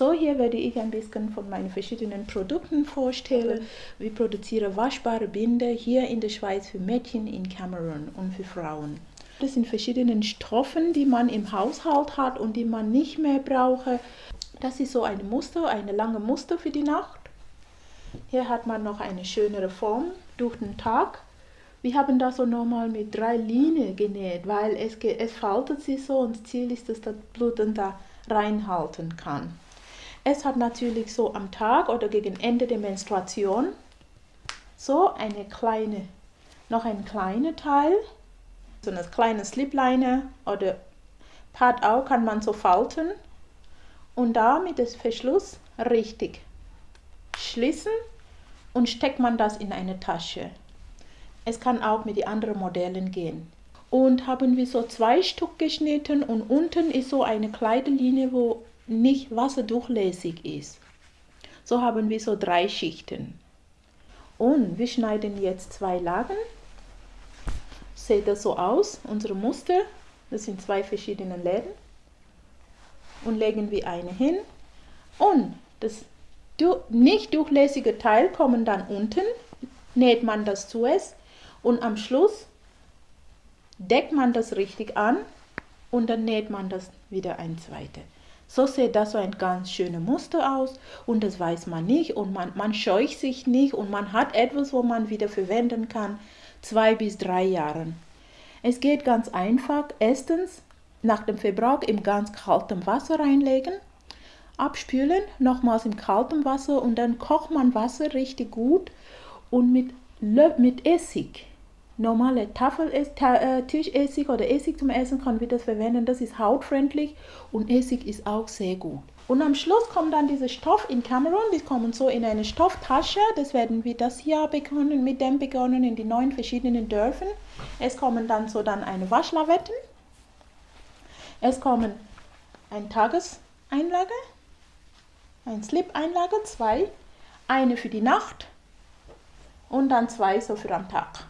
So, hier werde ich ein bisschen von meinen verschiedenen Produkten vorstellen. Wir produzieren waschbare Binder hier in der Schweiz für Mädchen in Kamerun und für Frauen. Das sind verschiedene Strophen, die man im Haushalt hat und die man nicht mehr braucht. Das ist so ein Muster, eine lange Muster für die Nacht. Hier hat man noch eine schönere Form durch den Tag. Wir haben das so nochmal mit drei Linien genäht, weil es, es faltet sich so und das Ziel ist, dass das Blut dann da reinhalten kann. Es hat natürlich so am Tag oder gegen Ende der Menstruation so eine kleine, noch ein kleiner Teil, so eine kleine Slipliner oder Pad auch kann man so falten und da mit dem Verschluss richtig schließen und steckt man das in eine Tasche. Es kann auch mit den anderen Modellen gehen. Und haben wir so zwei Stück geschnitten und unten ist so eine Kleiderlinie, wo nicht wasserdurchlässig ist. So haben wir so drei Schichten. Und wir schneiden jetzt zwei Lagen. Sieht das so aus, unsere Muster. Das sind zwei verschiedene Läden. Und legen wir eine hin. Und das nicht durchlässige Teil kommt dann unten. Näht man das zuerst und am Schluss deckt man das richtig an und dann näht man das wieder ein zweites. So sieht das so ein ganz schönes Muster aus und das weiß man nicht und man, man scheucht sich nicht und man hat etwas, wo man wieder verwenden kann, zwei bis drei Jahren. Es geht ganz einfach. Erstens nach dem Verbrauch im ganz kalten Wasser reinlegen, abspülen, nochmals im kalten Wasser und dann kocht man Wasser richtig gut und mit, mit Essig normale Tafel äh, Tischessig oder Essig zum Essen kann wir das verwenden. Das ist hautfreundlich und Essig ist auch sehr gut. Und am Schluss kommt dann dieser Stoff in Kamerun. Die kommen so in eine Stofftasche. Das werden wir das Jahr begonnen, mit dem begonnen in die neun verschiedenen Dörfern. Es kommen dann so dann eine Waschlavetten. Es kommen ein Tageseinlage, ein Slip-Einlage, zwei, eine für die Nacht und dann zwei so für am Tag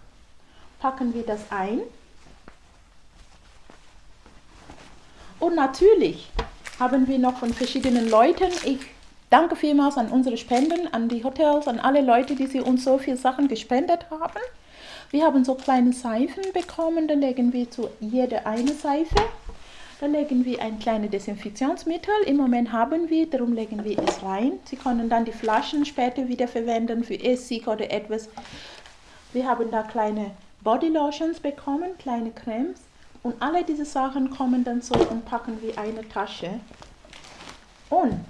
packen wir das ein. Und natürlich haben wir noch von verschiedenen Leuten, ich danke vielmals an unsere Spenden, an die Hotels, an alle Leute, die sie uns so viele Sachen gespendet haben. Wir haben so kleine Seifen bekommen, da legen wir zu jeder eine Seife. Da legen wir ein kleines Desinfektionsmittel. Im Moment haben wir, darum legen wir es rein. Sie können dann die Flaschen später wieder verwenden für Essig oder etwas. Wir haben da kleine Bodylotions bekommen, kleine Cremes. Und alle diese Sachen kommen dann so und packen wir eine Tasche. Und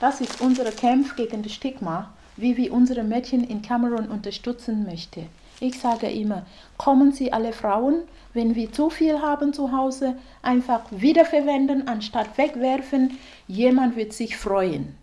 das ist unser Kampf gegen das Stigma, wie wir unsere Mädchen in Kamerun unterstützen möchten. Ich sage immer, kommen Sie alle Frauen, wenn wir zu viel haben zu Hause, einfach wiederverwenden, anstatt wegwerfen. Jemand wird sich freuen.